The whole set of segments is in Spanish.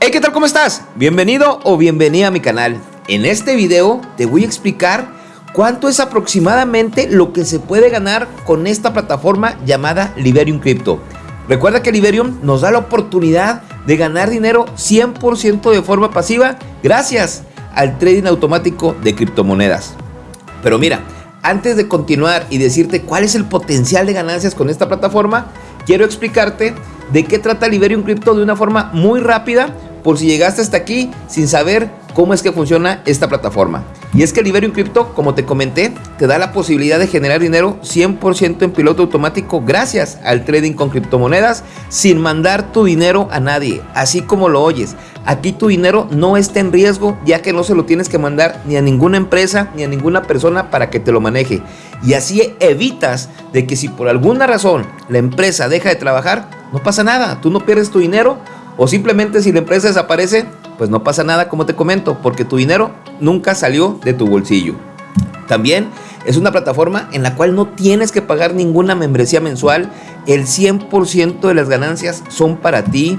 Hey, ¿qué tal? ¿Cómo estás? Bienvenido o bienvenida a mi canal. En este video te voy a explicar cuánto es aproximadamente lo que se puede ganar con esta plataforma llamada Liberium Crypto. Recuerda que Liberium nos da la oportunidad de ganar dinero 100% de forma pasiva gracias al trading automático de criptomonedas. Pero mira, antes de continuar y decirte cuál es el potencial de ganancias con esta plataforma, quiero explicarte de qué trata Liberium Crypto de una forma muy rápida por si llegaste hasta aquí sin saber cómo es que funciona esta plataforma. Y es que Liberium Crypto, como te comenté, te da la posibilidad de generar dinero 100% en piloto automático gracias al trading con criptomonedas sin mandar tu dinero a nadie, así como lo oyes. Aquí tu dinero no está en riesgo ya que no se lo tienes que mandar ni a ninguna empresa ni a ninguna persona para que te lo maneje. Y así evitas de que si por alguna razón la empresa deja de trabajar, no pasa nada, tú no pierdes tu dinero o simplemente si la empresa desaparece, pues no pasa nada como te comento, porque tu dinero nunca salió de tu bolsillo. También es una plataforma en la cual no tienes que pagar ninguna membresía mensual, el 100% de las ganancias son para ti,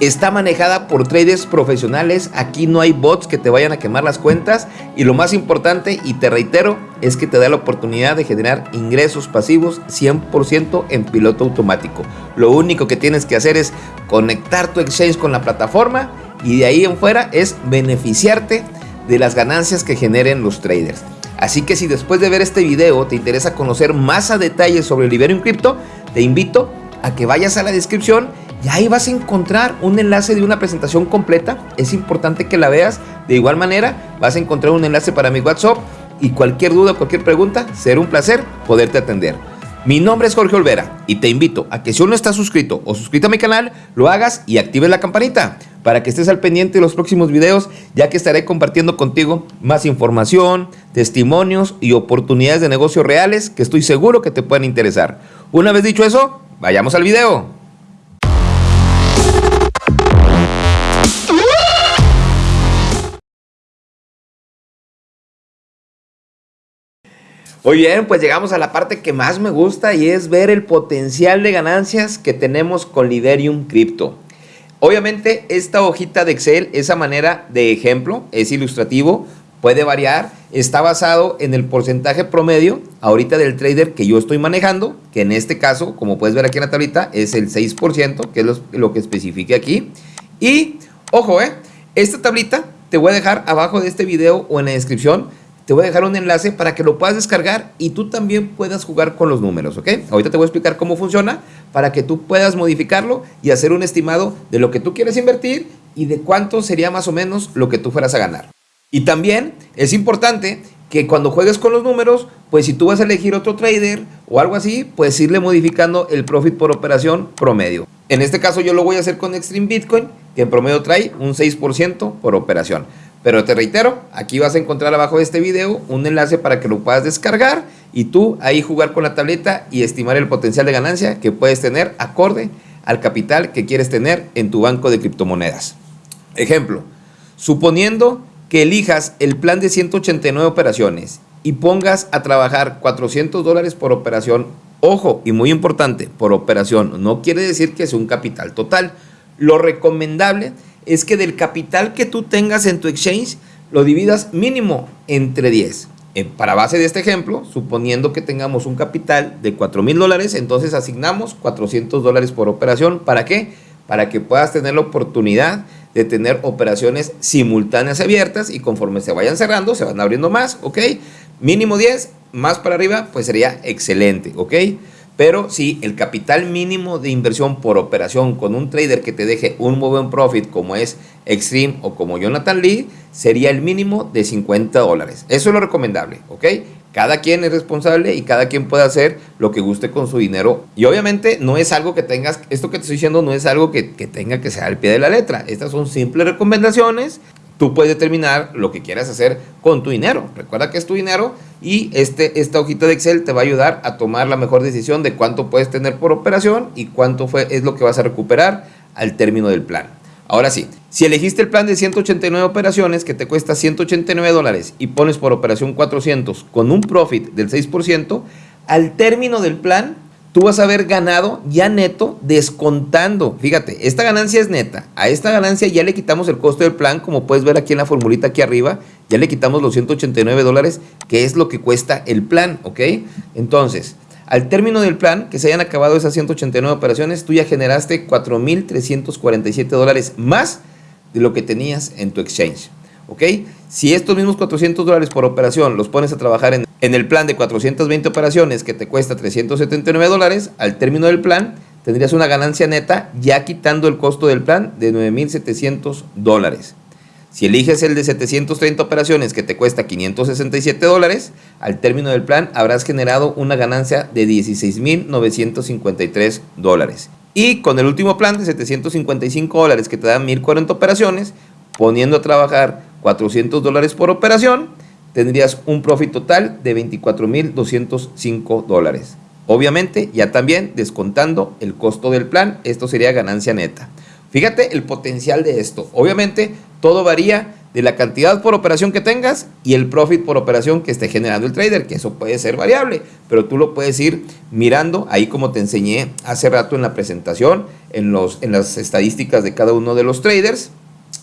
Está manejada por traders profesionales, aquí no hay bots que te vayan a quemar las cuentas y lo más importante, y te reitero, es que te da la oportunidad de generar ingresos pasivos 100% en piloto automático. Lo único que tienes que hacer es conectar tu exchange con la plataforma y de ahí en fuera es beneficiarte de las ganancias que generen los traders. Así que si después de ver este video te interesa conocer más a detalle sobre Liberium Crypto, te invito a que vayas a la descripción y ahí vas a encontrar un enlace de una presentación completa. Es importante que la veas. De igual manera, vas a encontrar un enlace para mi WhatsApp. Y cualquier duda, cualquier pregunta, será un placer poderte atender. Mi nombre es Jorge Olvera y te invito a que si aún no estás suscrito o suscrito a mi canal, lo hagas y actives la campanita para que estés al pendiente de los próximos videos, ya que estaré compartiendo contigo más información, testimonios y oportunidades de negocios reales que estoy seguro que te pueden interesar. Una vez dicho eso, vayamos al video. Muy bien, pues llegamos a la parte que más me gusta y es ver el potencial de ganancias que tenemos con Liberium Crypto. Obviamente esta hojita de Excel, esa manera de ejemplo, es ilustrativo, puede variar, está basado en el porcentaje promedio ahorita del trader que yo estoy manejando, que en este caso, como puedes ver aquí en la tablita, es el 6%, que es lo, que especifique aquí. Y, ojo, eh, esta tablita te voy a dejar abajo de este video o en la descripción te voy a dejar un enlace para que lo puedas descargar y tú también puedas jugar con los números, ¿ok? Ahorita te voy a explicar cómo funciona para que tú puedas modificarlo y hacer un estimado de lo que tú quieres invertir y de cuánto sería más o menos lo que tú fueras a ganar. Y también es importante que cuando juegues con los números, pues si tú vas a elegir otro trader o algo así, pues irle modificando el profit por operación promedio. En este caso yo lo voy a hacer con Extreme Bitcoin, que en promedio trae un 6% por operación. Pero te reitero, aquí vas a encontrar abajo de este video un enlace para que lo puedas descargar y tú ahí jugar con la tableta y estimar el potencial de ganancia que puedes tener acorde al capital que quieres tener en tu banco de criptomonedas. Ejemplo, suponiendo que elijas el plan de 189 operaciones y pongas a trabajar 400 dólares por operación, ojo y muy importante, por operación, no quiere decir que es un capital total. Lo recomendable es es que del capital que tú tengas en tu exchange, lo dividas mínimo entre 10. Eh, para base de este ejemplo, suponiendo que tengamos un capital de 4 mil dólares, entonces asignamos 400 dólares por operación. ¿Para qué? Para que puedas tener la oportunidad de tener operaciones simultáneas abiertas y conforme se vayan cerrando, se van abriendo más, ¿ok? Mínimo 10, más para arriba, pues sería excelente, ¿ok? Pero si el capital mínimo de inversión por operación con un trader que te deje un muy buen profit como es Extreme o como Jonathan Lee, sería el mínimo de 50 dólares. Eso es lo recomendable, ¿ok? Cada quien es responsable y cada quien puede hacer lo que guste con su dinero. Y obviamente no es algo que tengas, esto que te estoy diciendo no es algo que, que tenga que ser al pie de la letra. Estas son simples recomendaciones tú puedes determinar lo que quieras hacer con tu dinero. Recuerda que es tu dinero y este, esta hojita de Excel te va a ayudar a tomar la mejor decisión de cuánto puedes tener por operación y cuánto fue, es lo que vas a recuperar al término del plan. Ahora sí, si elegiste el plan de 189 operaciones que te cuesta 189 dólares y pones por operación 400 con un profit del 6%, al término del plan tú vas a haber ganado ya neto descontando. Fíjate, esta ganancia es neta. A esta ganancia ya le quitamos el costo del plan, como puedes ver aquí en la formulita aquí arriba. Ya le quitamos los 189 dólares, que es lo que cuesta el plan, ¿ok? Entonces, al término del plan, que se hayan acabado esas 189 operaciones, tú ya generaste 4.347 dólares más de lo que tenías en tu exchange. ¿Ok? Si estos mismos 400 dólares por operación los pones a trabajar en, en el plan de 420 operaciones que te cuesta 379 dólares, al término del plan tendrías una ganancia neta ya quitando el costo del plan de 9.700 dólares. Si eliges el de 730 operaciones que te cuesta 567 dólares, al término del plan habrás generado una ganancia de 16.953 dólares. Y con el último plan de 755 dólares que te dan 1.040 operaciones, poniendo a trabajar 400 dólares por operación, tendrías un profit total de 24.205 dólares. Obviamente, ya también descontando el costo del plan, esto sería ganancia neta. Fíjate el potencial de esto. Obviamente, todo varía de la cantidad por operación que tengas y el profit por operación que esté generando el trader, que eso puede ser variable, pero tú lo puedes ir mirando ahí como te enseñé hace rato en la presentación, en, los, en las estadísticas de cada uno de los traders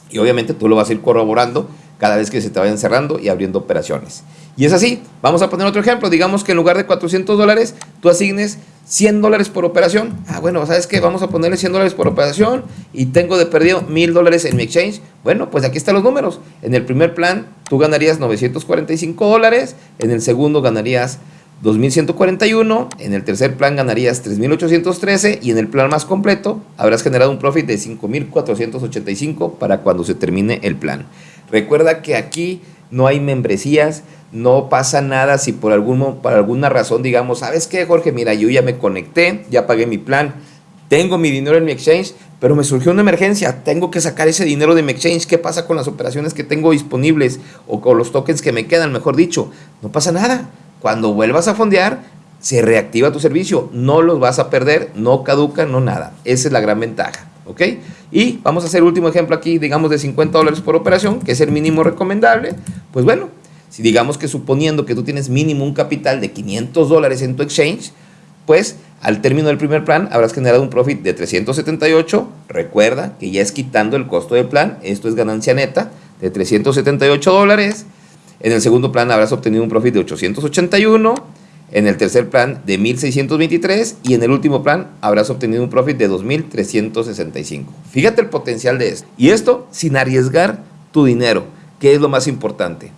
y obviamente tú lo vas a ir corroborando cada vez que se te vayan cerrando y abriendo operaciones. Y es así, vamos a poner otro ejemplo, digamos que en lugar de 400 dólares, tú asignes 100 dólares por operación. Ah, bueno, ¿sabes qué? Vamos a ponerle 100 dólares por operación y tengo de perdido 1000 dólares en mi exchange. Bueno, pues aquí están los números. En el primer plan, tú ganarías 945 dólares, en el segundo ganarías 2.141, en el tercer plan ganarías 3.813 y en el plan más completo habrás generado un profit de 5.485 para cuando se termine el plan. Recuerda que aquí no hay membresías, no pasa nada si por, algún, por alguna razón digamos, ¿sabes qué, Jorge? Mira, yo ya me conecté, ya pagué mi plan, tengo mi dinero en mi exchange, pero me surgió una emergencia, tengo que sacar ese dinero de mi exchange, ¿qué pasa con las operaciones que tengo disponibles o con los tokens que me quedan, mejor dicho? No pasa nada. Cuando vuelvas a fondear, se reactiva tu servicio, no los vas a perder, no caduca, no nada. Esa es la gran ventaja. ¿Ok? Y vamos a hacer último ejemplo aquí, digamos de 50 dólares por operación, que es el mínimo recomendable. Pues bueno, si digamos que suponiendo que tú tienes mínimo un capital de 500 dólares en tu exchange, pues al término del primer plan habrás generado un profit de 378. Recuerda que ya es quitando el costo del plan, esto es ganancia neta de 378 dólares. En el segundo plan habrás obtenido un profit de 881 en el tercer plan de 1623 y en el último plan habrás obtenido un profit de 2365. Fíjate el potencial de esto. Y esto sin arriesgar tu dinero, que es lo más importante.